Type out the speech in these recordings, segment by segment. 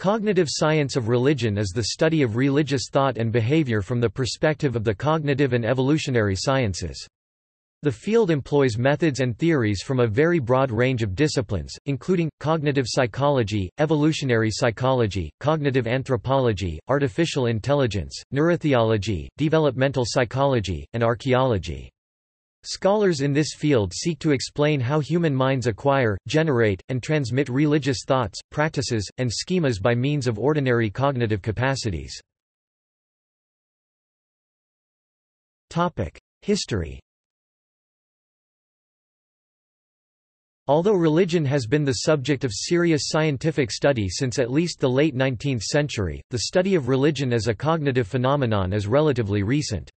Cognitive science of religion is the study of religious thought and behavior from the perspective of the cognitive and evolutionary sciences. The field employs methods and theories from a very broad range of disciplines, including, cognitive psychology, evolutionary psychology, cognitive anthropology, artificial intelligence, neurotheology, developmental psychology, and archaeology. Scholars in this field seek to explain how human minds acquire, generate, and transmit religious thoughts, practices, and schemas by means of ordinary cognitive capacities. History Although religion has been the subject of serious scientific study since at least the late 19th century, the study of religion as a cognitive phenomenon is relatively recent.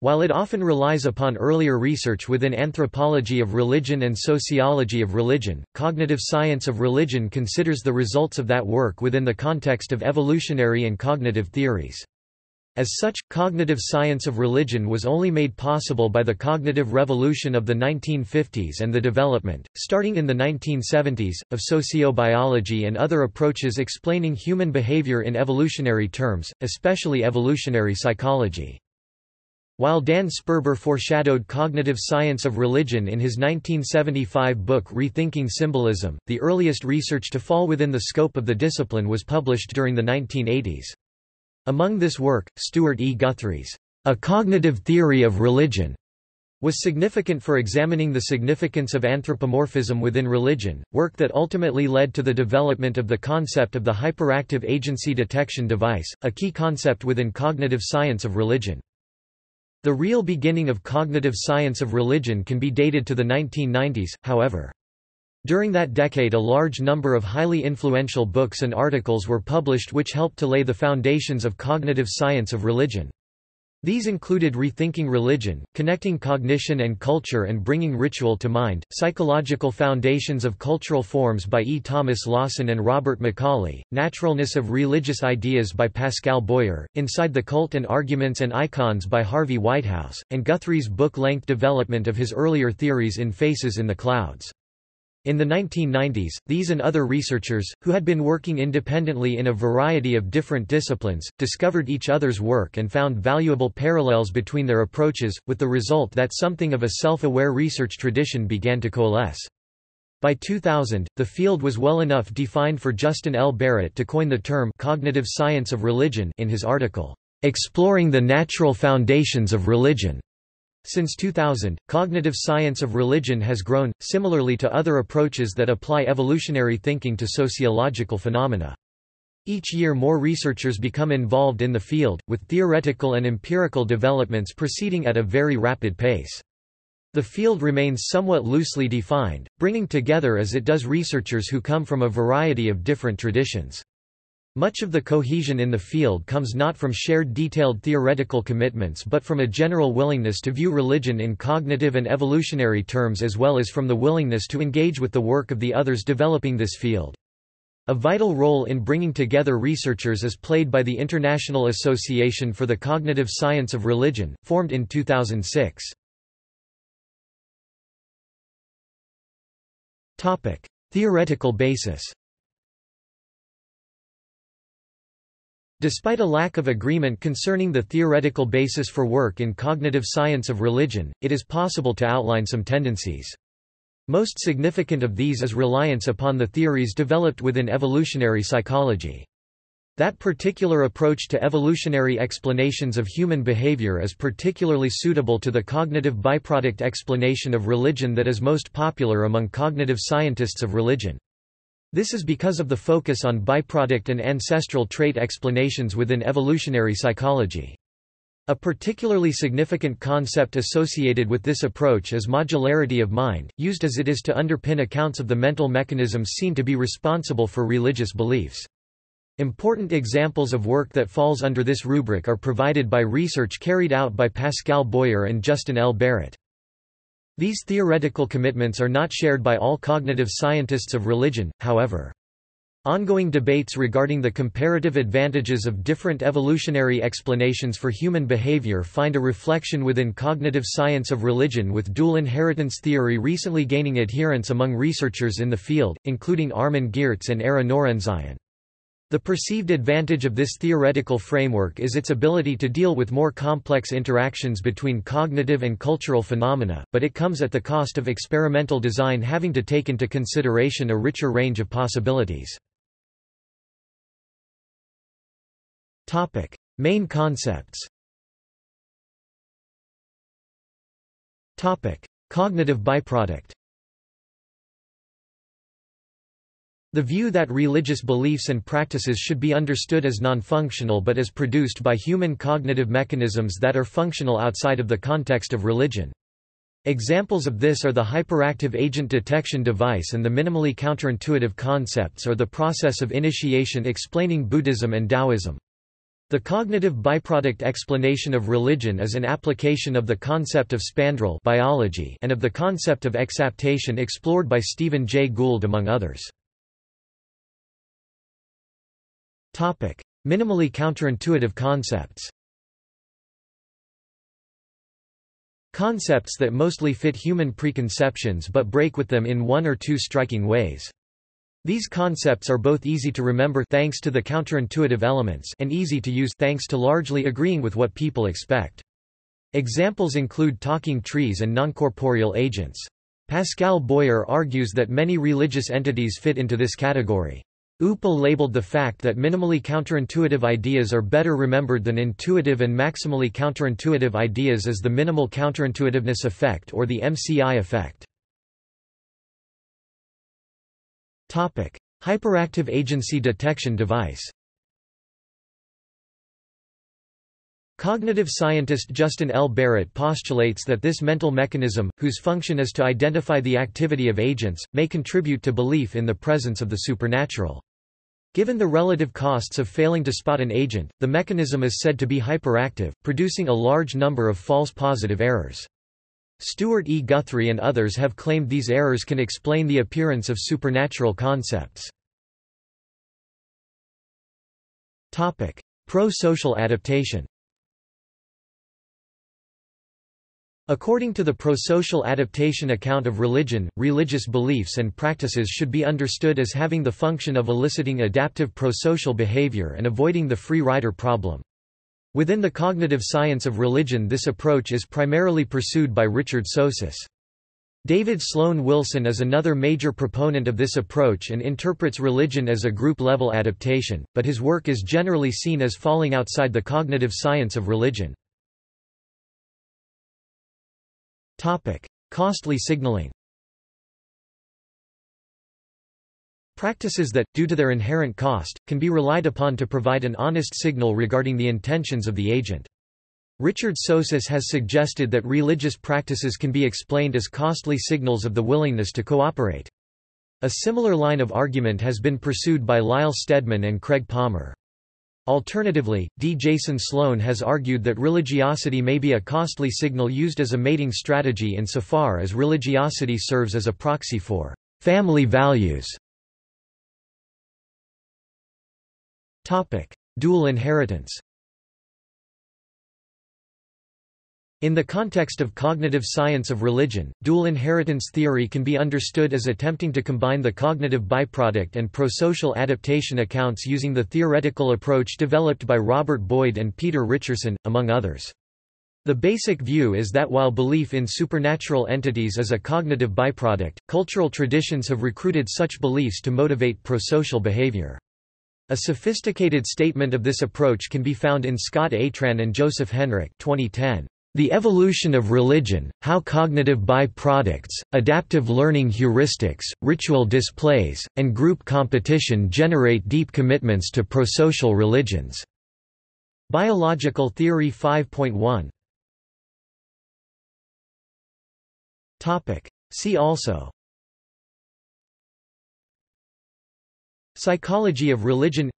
While it often relies upon earlier research within anthropology of religion and sociology of religion, cognitive science of religion considers the results of that work within the context of evolutionary and cognitive theories. As such, cognitive science of religion was only made possible by the cognitive revolution of the 1950s and the development, starting in the 1970s, of sociobiology and other approaches explaining human behavior in evolutionary terms, especially evolutionary psychology. While Dan Sperber foreshadowed cognitive science of religion in his 1975 book Rethinking Symbolism, the earliest research to fall within the scope of the discipline was published during the 1980s. Among this work, Stewart E. Guthrie's A Cognitive Theory of Religion was significant for examining the significance of anthropomorphism within religion, work that ultimately led to the development of the concept of the hyperactive agency detection device, a key concept within cognitive science of religion. The real beginning of cognitive science of religion can be dated to the 1990s, however. During that decade a large number of highly influential books and articles were published which helped to lay the foundations of cognitive science of religion. These included Rethinking Religion, Connecting Cognition and Culture and Bringing Ritual to Mind, Psychological Foundations of Cultural Forms by E. Thomas Lawson and Robert McCauley, Naturalness of Religious Ideas by Pascal Boyer, Inside the Cult and Arguments and Icons by Harvey Whitehouse, and Guthrie's book-length development of his earlier theories in Faces in the Clouds. In the 1990s, these and other researchers, who had been working independently in a variety of different disciplines, discovered each other's work and found valuable parallels between their approaches, with the result that something of a self-aware research tradition began to coalesce. By 2000, the field was well enough defined for Justin L. Barrett to coin the term cognitive science of religion in his article, Exploring the Natural Foundations of Religion. Since 2000, cognitive science of religion has grown, similarly to other approaches that apply evolutionary thinking to sociological phenomena. Each year more researchers become involved in the field, with theoretical and empirical developments proceeding at a very rapid pace. The field remains somewhat loosely defined, bringing together as it does researchers who come from a variety of different traditions. Much of the cohesion in the field comes not from shared detailed theoretical commitments but from a general willingness to view religion in cognitive and evolutionary terms as well as from the willingness to engage with the work of the others developing this field. A vital role in bringing together researchers is played by the International Association for the Cognitive Science of Religion, formed in 2006. Theoretical basis Despite a lack of agreement concerning the theoretical basis for work in cognitive science of religion, it is possible to outline some tendencies. Most significant of these is reliance upon the theories developed within evolutionary psychology. That particular approach to evolutionary explanations of human behavior is particularly suitable to the cognitive byproduct explanation of religion that is most popular among cognitive scientists of religion. This is because of the focus on byproduct and ancestral trait explanations within evolutionary psychology. A particularly significant concept associated with this approach is modularity of mind, used as it is to underpin accounts of the mental mechanisms seen to be responsible for religious beliefs. Important examples of work that falls under this rubric are provided by research carried out by Pascal Boyer and Justin L. Barrett. These theoretical commitments are not shared by all cognitive scientists of religion, however. Ongoing debates regarding the comparative advantages of different evolutionary explanations for human behavior find a reflection within cognitive science of religion with dual inheritance theory recently gaining adherence among researchers in the field, including Armin Geertz and Ara Norenzayan. The perceived advantage of this theoretical framework is its ability to deal with more complex interactions between cognitive and cultural phenomena, but it comes at the cost of experimental design having to take into consideration a richer range of possibilities. Main concepts Cognitive byproduct The view that religious beliefs and practices should be understood as non-functional but as produced by human cognitive mechanisms that are functional outside of the context of religion. Examples of this are the hyperactive agent detection device and the minimally counterintuitive concepts or the process of initiation explaining Buddhism and Taoism. The cognitive byproduct explanation of religion is an application of the concept of spandrel biology and of the concept of exaptation explored by Stephen Jay Gould among others. Minimally counterintuitive concepts Concepts that mostly fit human preconceptions but break with them in one or two striking ways. These concepts are both easy to remember thanks to the counterintuitive elements and easy to use thanks to largely agreeing with what people expect. Examples include talking trees and noncorporeal agents. Pascal Boyer argues that many religious entities fit into this category. Upal labeled the fact that minimally counterintuitive ideas are better remembered than intuitive and maximally counterintuitive ideas as the minimal counterintuitiveness effect or the MCI effect. Hyperactive agency detection device Cognitive scientist Justin L. Barrett postulates that this mental mechanism, whose function is to identify the activity of agents, may contribute to belief in the presence of the supernatural. Given the relative costs of failing to spot an agent, the mechanism is said to be hyperactive, producing a large number of false positive errors. Stewart E. Guthrie and others have claimed these errors can explain the appearance of supernatural concepts. Pro-social adaptation According to the prosocial adaptation account of religion, religious beliefs and practices should be understood as having the function of eliciting adaptive prosocial behavior and avoiding the free rider problem. Within the cognitive science of religion this approach is primarily pursued by Richard Sosis. David Sloan Wilson is another major proponent of this approach and interprets religion as a group-level adaptation, but his work is generally seen as falling outside the cognitive science of religion. Topic: Costly signaling. Practices that, due to their inherent cost, can be relied upon to provide an honest signal regarding the intentions of the agent. Richard Sosis has suggested that religious practices can be explained as costly signals of the willingness to cooperate. A similar line of argument has been pursued by Lyle Steadman and Craig Palmer. Alternatively, D. Jason Slone has argued that religiosity may be a costly signal used as a mating strategy insofar as religiosity serves as a proxy for family values. Dual inheritance In the context of cognitive science of religion, dual inheritance theory can be understood as attempting to combine the cognitive byproduct and prosocial adaptation accounts using the theoretical approach developed by Robert Boyd and Peter Richerson, among others. The basic view is that while belief in supernatural entities is a cognitive byproduct, cultural traditions have recruited such beliefs to motivate prosocial behavior. A sophisticated statement of this approach can be found in Scott Atran and Joseph Henrich 2010. The Evolution of Religion, How Cognitive By-Products, Adaptive Learning Heuristics, Ritual Displays, and Group Competition Generate Deep Commitments to Prosocial Religions. Biological Theory 5.1 See also. Psychology of religion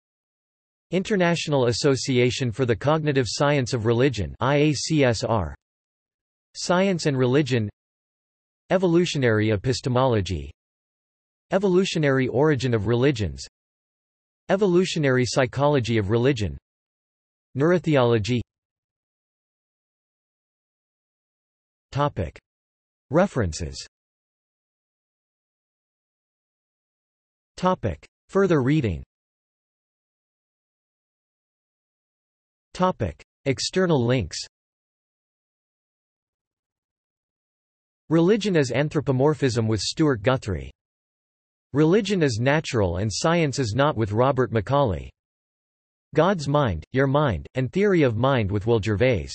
International Association for the Cognitive Science of Religion IACSR Science and Religion. Evolutionary epistemology. Evolutionary origin of religions. Evolutionary psychology of religion. Neurotheology. Topic. References. Topic. Further reading External links Religion as Anthropomorphism with Stewart Guthrie. Religion is Natural and Science is Not with Robert McCauley. God's Mind, Your Mind, and Theory of Mind with Will Gervais.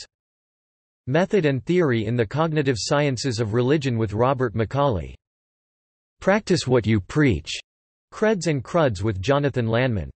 Method and Theory in the Cognitive Sciences of Religion with Robert McCauley. Practice What You Preach. Creds and Cruds with Jonathan Lanman.